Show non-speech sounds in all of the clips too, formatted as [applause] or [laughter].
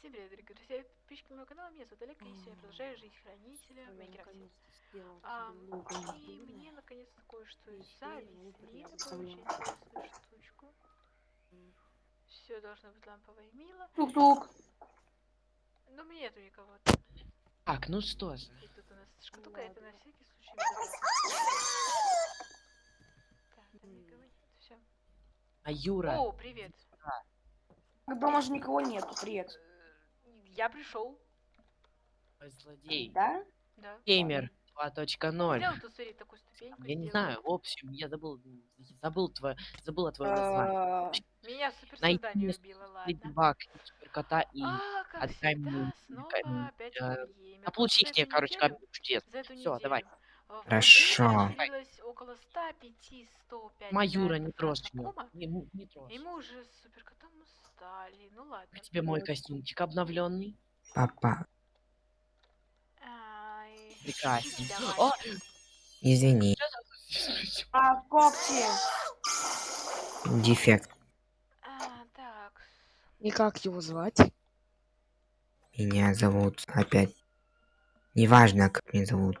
Всем привет, дорогие друзья, подписчики моего канала, меня зовут Олег, и я продолжаю жизнь хранителя в Майнкрафте. А, и мне наконец-то кое-что завезли, такую очень интересную штучку. Все должно быть ламповое мило. Тук-тук. Но мне нету никого. Так, ну что же. И тут у нас шкатулка, это на всякий случай. Так, там никого нет, все. А Юра, О, привет. Дома же никого нету, привет. Я пришел, злодей, Да? да. геймер 2.0. Сделал тут, смотри, такую ступеньку. Я не сделал. знаю, в общем, я забыл, забыл твое, забыла твое название. Э, Меня супер Найди создание мне убило, ладно. Баг, суперкота и... А, отдай мне-. А получи мне, эту короче, чудес. Эту Всё, давай. э, Хорошо. Владимире появилось около 105-105 Маюра, не трожь ну, не трожь. Мы уже с суперкотом устали. Ну ладно. К тебе мой костюмчик обновленный. Папа, Ай. О! извини, А когти? дефект. А, так. И как его звать? Меня зовут опять. Неважно, как меня зовут.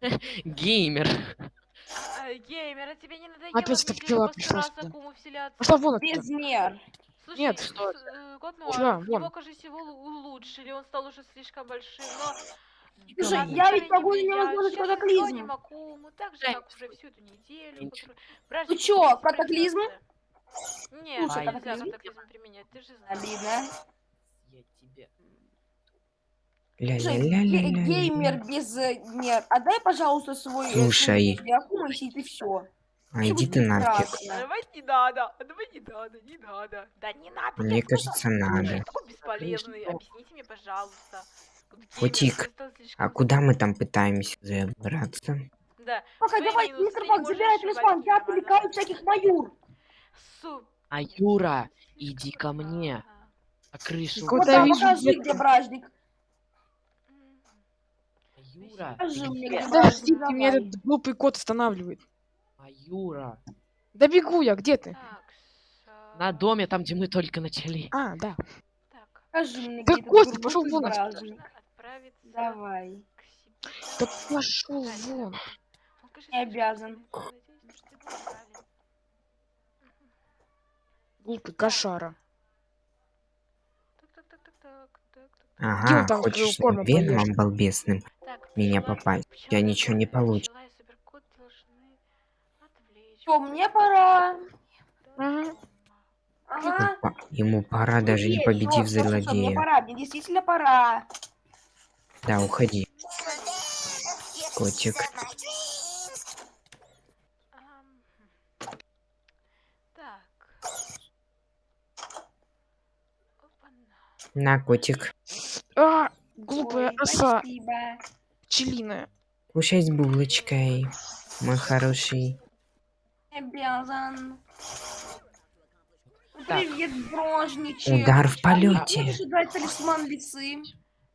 [laughs] Геймер. А, геймер, а тебе не надоело Опять эта пчела пришла. Безмер. Слушай, Нет, что Год Чё, Нуар, вон. его, кажется, его улучшили, он стал уже слишком большим, но... Слушай, Как я ведь могу на едят? него сделать Сейчас катаклизм. изгоним Акуму, так же, как уже всю эту неделю. Которую- Бражник чё, не катаклизм? Нет, Слушай, нельзя катаклизм? катаклизм применять, ты же знаешь. Обидно. Я тебе. Геймер без э, мер. Отдай, пожалуйста, свой... э, Слушай. и ты все. А иди ты нафиг. Давай не надо, а давай не надо, не надо. Да не надо. Мне кажется, надо. такой бесполезный, объясните мне, пожалуйста. Котик, А куда мы там пытаемся забраться? Да. Пока, давай, мистер можешь забирай талисман, я отвлекаю всяких маюр. Су. А Юра, иди ко мне. На крышу. Какой Вот Да, там, вижу, покажи, где бражник. А Юра, Подождите, меня этот глупый кот останавливает. А Юра. Да бегу я, где ты? Так, На доме, там, где мы только начали. А, да. Так. Мне, Да Костя, глупый вон Давай. Да пошел вон. Не обязан. Глупый кошара. Ага, хочешь веном балбесным меня попасть? Тебя ничего не добрая, получится. пчела и суперкот должны Всё, мне пора. Ага. Ему пора, даже не победив всё, всё, всё, Мне злодея. пора, мне действительно пора. Да, уходи. Котик. На, котик. А, глупая Ой, оса Спасибо. пчелиная. Кушай с булочкой, мой хороший. Обязан. Так. Привет, дрожничек. Удар в А полете. Дать талисман лисы?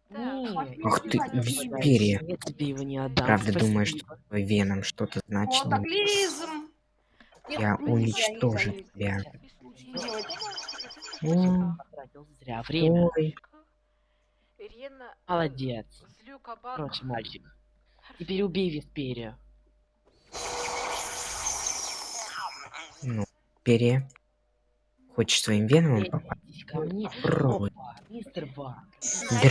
Ах ты, Спасибо. Висперия. Я тебе его не отдам. Правда, спасибо. думаешь, что твой веном что-то значит? Катаклизм. Я уничтожу тебя. зря время. Ой, э, Молодец. Короче, мальчик. Теперь убей Висперию. Ну, перья. Хочешь своим веном попасть? Попробуй. Драк. Мистер Бак, во-вторых,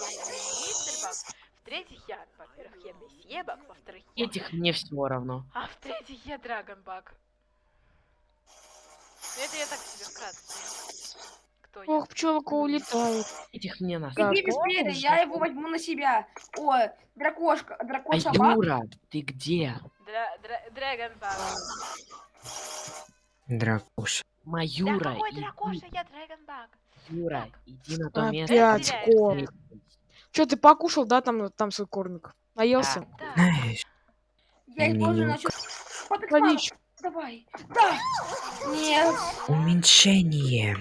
я не мистер Бак. В-третьих, я, во-первых, я месье Бак, во-вторых, я... Этих мне все равно. А в-третьих, я Драгон Бак. Ну, Это я так себе вкратце. Кто я? Ох, пчелка улетает. Этих мне на Так, Иди быстрее, я его возьму на себя. Ой, дракошка, А дракоша Бак. Юра, ты где? Дра- дра- Драгон Бак. Дракуша. Да какой дракоша, я Драгон Бак. Юра, иди на то место. Опять где кот. теряешься. Че, ты покушал, да, там, там свой корник? Наелся? Да. Знаешь, Я их тоже начал. Давай. Да. Нет. уменьшение.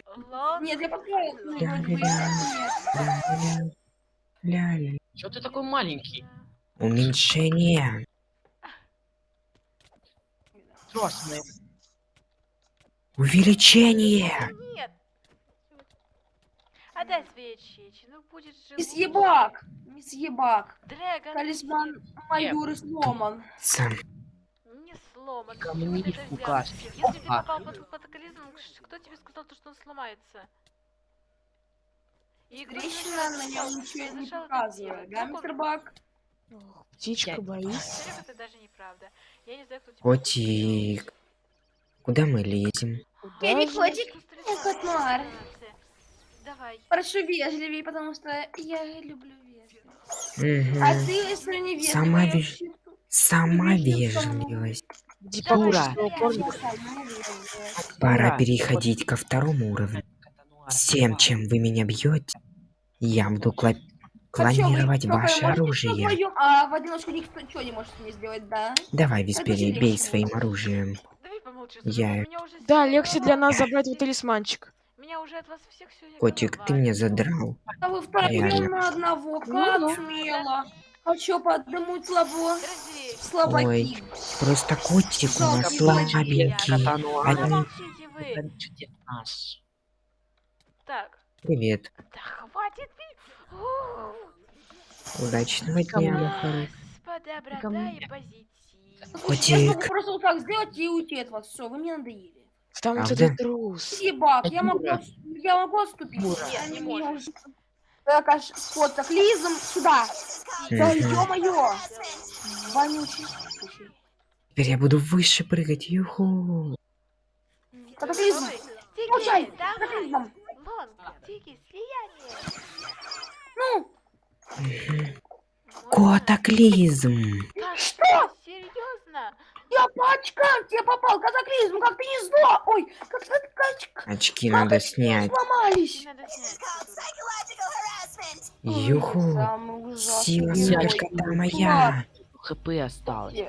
Нет, я. Да. Ля-ля. Ля-ля. Чё ты такой маленький? Уменьшение. Красный. Увеличение. Нет. Отдай свои очечи, ну будет же Мисс лучше. Ебак. Мисс Ебак. Дрэгон, Талисман Майоры сломан. Сам. не сломан. Ко мне взял? пугашь. Если ты Опа. попал под катаклизм, кто тебе сказал, то, что он сломается? И Трещина на нем ничего не показывает. Да, мистер Бак? Ох, Птичка Я- боится. Серега, это даже неправда. Я не знаю, кто тебе Котик. Куда мы лезем? Куда Я не котик, я кот Нуар. Давай. Прошу вежливее, потому что я люблю вежливость. А Мгм. ты, если не вежливая, Сама веж- Сама Вежливость вежливость. Пора Ура. переходить ко второму уровню. Всем, чем вы меня бьете, я буду кла- клонировать Только ваше оружие. вдвоем, А в одиночку никто ничего не может мне сделать, да? Давай, Виспери, бей легче. своим оружием. Я- Да, легче для нас забрать вот талисманчик. Меня уже от вас всех все Котик, ты меня задрал. А вы втроем на одного, как Ну-ну. смело. А чё, по одному слабо? Слабаки. Ой, Просто котик у нас Жалко, слабенький. Наш. Так, Привет. да хватит. Ух. Удачного дня, позитив. Слушайте, Я могу просто вот так сделать и уйти от вас. Все, вы мне надоели. Там вот этот трус. Ебак, я могу, я могу отступить. Нет, не уже- Так, аж вот так, лизом сюда. Да ё-моё. Вонючий. Теперь я буду выше прыгать. Юху. Катаклизм. Тики, Получай, давай. катаклизм. Вон, тики, слияние. Ну. Как Что? Серьезно? я по очкам тебе попал, катаклизм, как ты не зло. Ой, как ты очки Очки надо снять. сломались. Тебе надо снять. придурок. Юху. Сила суперкота моя. ХП осталось.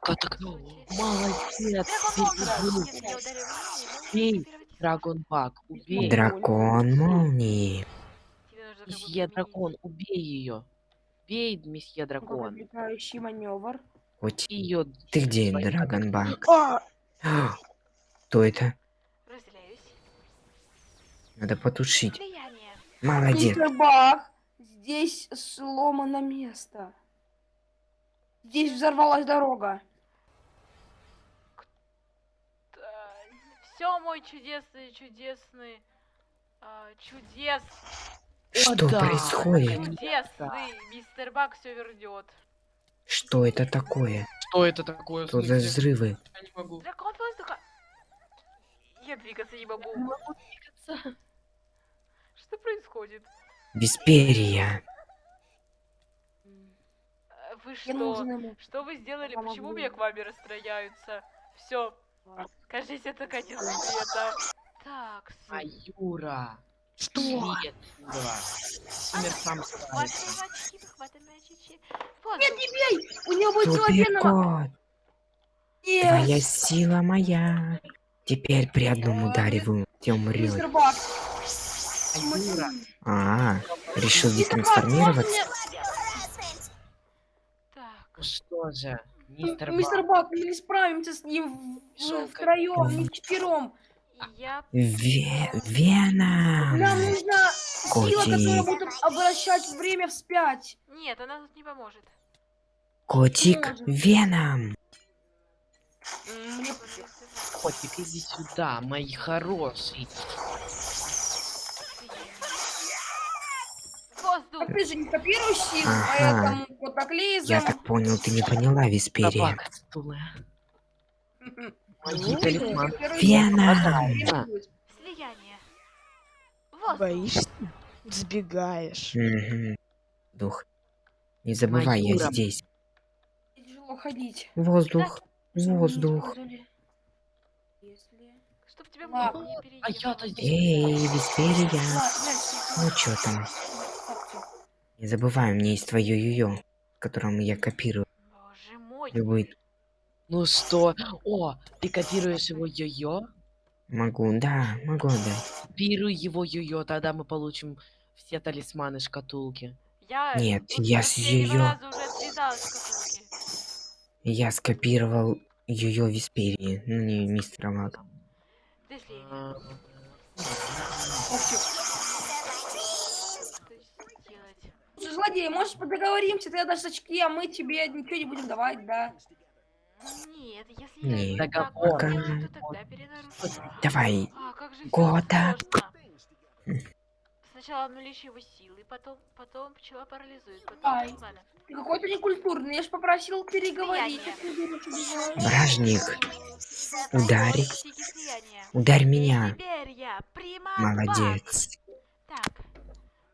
Катак... Молодец. Драгон ты Бог, если я ударю молнией, Бей. можешь превратиться. Драгон Бак, убей. Дракон молнии. Месье. Дракон, убей ее. Бей, месье Дракон. Отвлекающий маневр. Котик, Ее. ты где, Драгонбак? А, Кто это? Надо потушить. Молодец. Здесь сломано место. Здесь взорвалась дорога. Все, мой чудесный, чудесный, а, чудес, Что да. происходит? мистер Бак все вернет. Что это такое? Что это такое? Что за взрывы? Я не могу. Дракон воздуха. Я двигаться не могу. Что происходит? Висперия. Э, Вы Я что? Что вы сделали? Почему меня к вами расстрояются? Все. Кажется, это конец света. Так, А Юра. Что? Привет, Юра. Умер сам справится. Нет, не бей! У него будет. Суперкот. Нет! Твоя сила моя. Теперь при одном ударе вы те. Бак. А решил детрансформироваться? мне- так. Ну что же, мистер Мистер Бак. Мы не справимся с ним в- Жалко. втроем, не вчетвером. Я Ве- Веном. Нам нужна сила, которая будет обращать время вспять. Нет, она тут не поможет. Котик, Веном. М, Мне Котик, иди сюда, мой хороший. Воздух! ты же не копируешь силу, Ага. поэтому катаклизм. Я так понял, ты не поняла, Висперия. [laughs] Ну, Веном. силу. Слияние. Воздух! Боишься? Сбегаешь. Мгм. Дух. Не забывай, я Юра. здесь. Тяжело ходить. Воздух. Воздух. Если... Чтоб тебя А я-то переехала. здесь. Эй. А, знаешь, Ну чё там? Не забывай, у меня есть твое юё, которому я копирую Боже мой. любой. Ну что? О, ты копируешь его йо-йо? Могу, да, могу отдать. Копируй его йо-йо, тогда мы получим все талисманы шкатулки. Я Нет, тут я с катушки. Я скопировал юё Висперии, ну не мистера Мага. А, злодей, может, договоримся, ты отдашь очки, а мы тебе ничего не будем давать, да? Нет, если я Нет. не так Договор. сделаю, то тогда перенарушим. Давай. А, как же всё Года. Сначала обнулишь его силы, потом, потом пчела парализует, потом... Ай. Ты какой-то некультурный, я ж попросил переговорить. Бражник. Ударь И меня. теперь я Молодец. Так.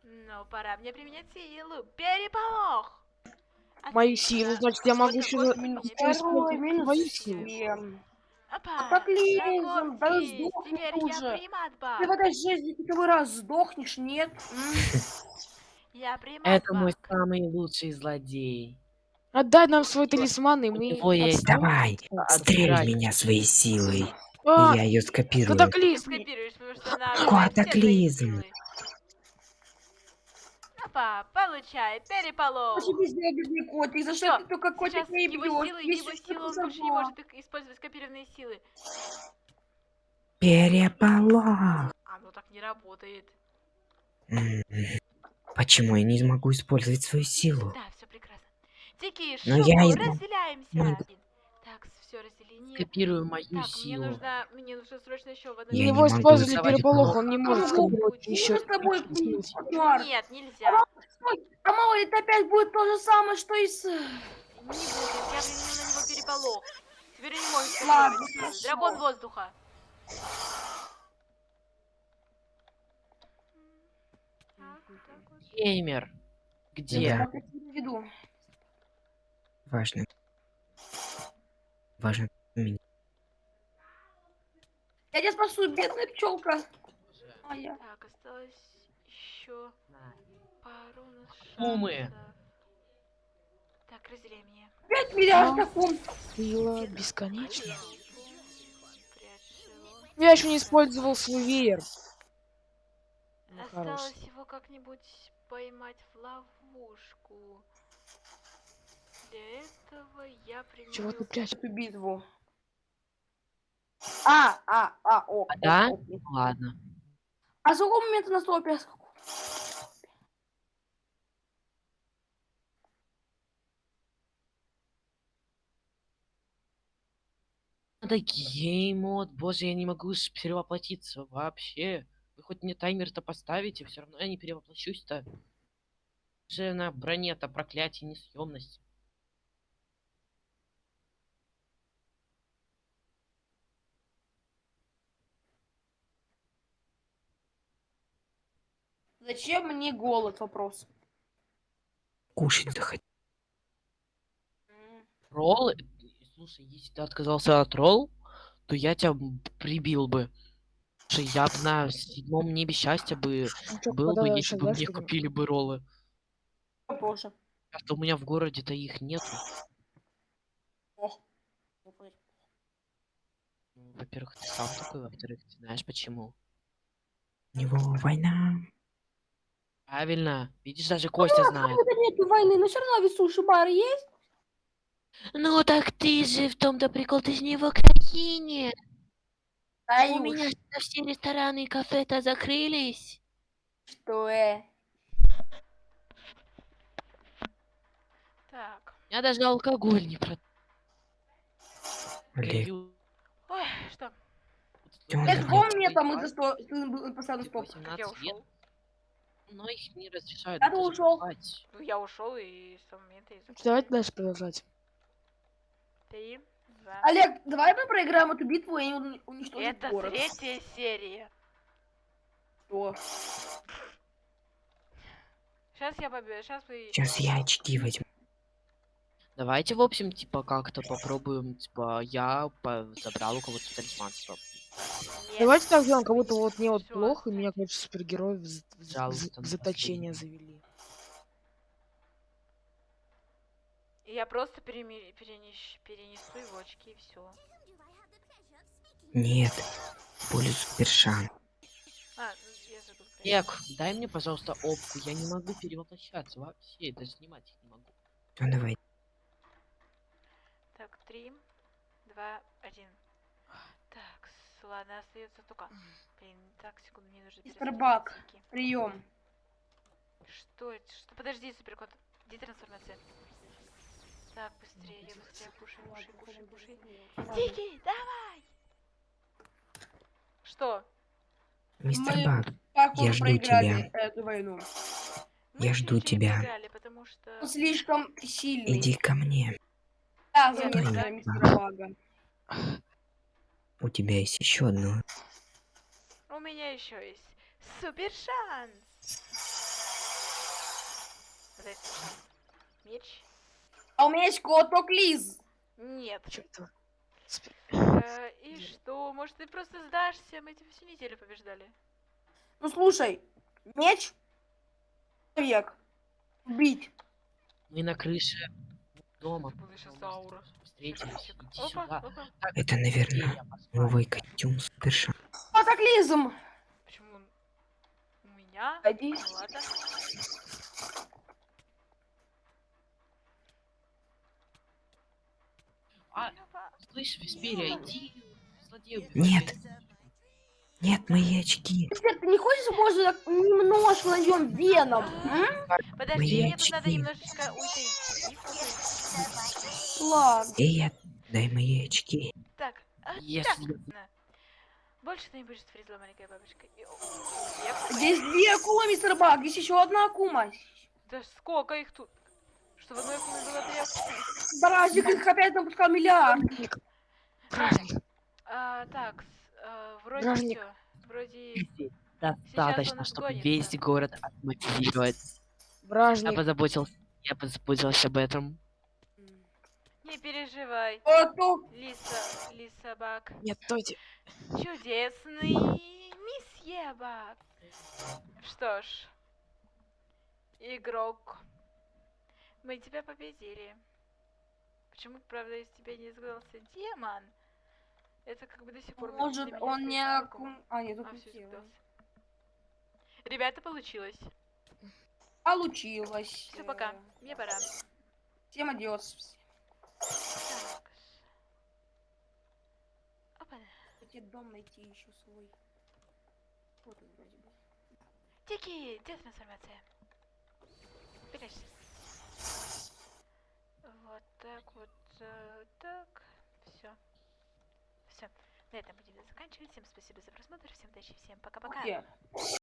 Ну, пора мне применять силу. Переполох! Мою Отлично. силу, значит, я могу еще минус Твою семь. Опа, так лезем, да сдохни уже. Ты в этой жизни первый раз сдохнешь, нет? Я Это мой самый лучший злодей. Отдай нам свой талисман, и мы... него есть-. Давай. Стрель меня своей силой. А, я ее скопирую. Катаклизм! Скопируешь, потому что она Какой отбирает все твои катаклизм? силы. Опа, получай, переполох. Ошибись, я бедный котик, за что ты только котик не его бьешь? силы, Если его силы, он больше не может использовать скопированные силы. Переполох. А, ну так не работает. М, Почему я не смогу использовать свою силу? Да, все прекрасно. Тики, Но шубу, я разделяемся. могу. Все разделение. Мою Так, мне силу. нужно, мне нужно срочно еще в одну Я Его использовали переполох, он не может скопировать еще. С тобой. Нет, нельзя. А мало ли, это опять будет то же самое, что и с... Не будет, я применил на него переполох. Теперь не может Ладно. Дракон воздуха. Геймер. Где? Важно. Важно. меня. Я тебя спасу, бедная пчелка. Моя. Так, осталось еще пару Умы. Так, разделяй меня. Пять миллиардов таком. Сила его. Я еще не использовал свой веер. Ну. Осталось его как-нибудь поймать в ловушку. Для этого я применю... Чего ты прячешь? Эту битву. А, а, а, о. А, да? о, о. Ладно. А с какого момента на стопе? Надо геймод. Боже, я не могу перевоплотиться вообще. Вы хоть мне таймер-то поставите, все равно я не перевоплощусь-то. Же на броне-то проклятие несъемности. Зачем мне голод? Вопрос. Кушать захотел. М. Ролл? Слушай, если ты отказался от ролл, то я тебя прибил бы. Слушай, я б на седьмом небе счастья бы Ну был бы, если бы мне купили бы роллы. Боже. А то у меня в городе-то их нету. Ну, Во-первых, ты сам такой, во-вторых, ты знаешь почему. У него война. Правильно. Видишь, даже Костя знает. Нету войны, но все равно ведь суши-бар есть. Ну так ты же в том-то прикол, ты же не в Украине. У меня что, все рестораны и кафе-то закрылись. что э? Так. У меня даже алкоголь не про... Олег, Ой, что? он С какого давай. момента мы за сто... ты был постоянно стоп? Как 18 я лет, ушел? Но их не разрешают. Ну, я ушел и с того момента и закончил. Давайте дальше продолжать. Три, два. Олег, давай мы проиграем эту битву и уни- уничтожим Это город. третья серия. Что? Сейчас я победу. Сейчас вы... Сейчас я очки возьму. Давайте, в общем, типа, как-то попробуем, типа, я по- забрал у кого-то талисман, стоп. Нет. Давайте так сделаем, как будто вот мне вот плохо, и меня, короче, супергерои в, заточение завели. Я просто переми- перенес- перенесу его очки и все. Нет. Поле супершан. А, ну, я забыл. про это. Эк, дай мне, пожалуйста, опку, я не могу перевоплощаться вообще, даже снимать их не могу. Ну давай. Так, три, два, один. Ладно, остается только. Блин, так, секунду, мне нужно Мистер Бак. Прием. Что это? Что? Подожди, суперкот. Где трансформация? Так, быстрее, я быстрее кушай, кушай, кушай, кушай. Дикий, давай! Что? Мистер Мы- Баг, Как Я жду проиграли тебя. эту войну? Мы Я жду тебя. проиграли, потому что... Он слишком сильный. иди ко мне. Да, да. мистера Бага. У тебя есть еще одно. У меня еще есть супер шанс. Меч? А у меня есть коток Лиз. Нет. Чё это? Спи- Э, [laughs] и что? Может, ты просто сдашься? Мы тебя всю неделю побеждали. Ну слушай, меч, человек, убить. Мы на крыше дома. Буду сейчас аура. Встретились. Иди Опа, сюда. опа. Так, Это, наверное, новый костюм Суперша. Катаклизм. Почему он у меня? Иди. Ну ладно. А, Опа. слышь, Весперия, иди. злодею Нет. Нет, мои очки. Мистер, ты не хочешь, может, так немножко найдем веном? м? Подожди, Мои мне тут надо очки. немножечко уйти. Ладно. Эй, дай мои очки. Так, а, так. на. Больше ты не будешь фризла, маленькая бабочка. Я. Здесь две акулы, мистер Баг. Здесь еще одна акума. Да сколько их тут? Что в одной акуле было две акулы? Бразик их опять напускал миллиард. Бражник. А, так, с- а, вроде Бражник. все. Вроде... достаточно, чтобы гонится. весь город отмотивировать. Я Бражник. позаботился, я позаботился об этом. Не переживай. Лиса, Лиса Бак. Нет, стойте. Чудесный месье Бак. Что ж, игрок, мы тебя победили. Почему, правда, из тебя не сгадался демон? Это как бы до сих пор... Может, он не акум... А, нет, тут А, сгадался. Ребята, получилось. Получилось. Все, пока. Мне пора. Всем адиос. Так. Опа. Хотите дом найти еще свой. Вот он вроде бы. Тики, где трансформация? Прячься. Вот так вот, э, так. Все. Все. На этом будем заканчивать. Всем спасибо за просмотр. Всем удачи. Всем пока-пока.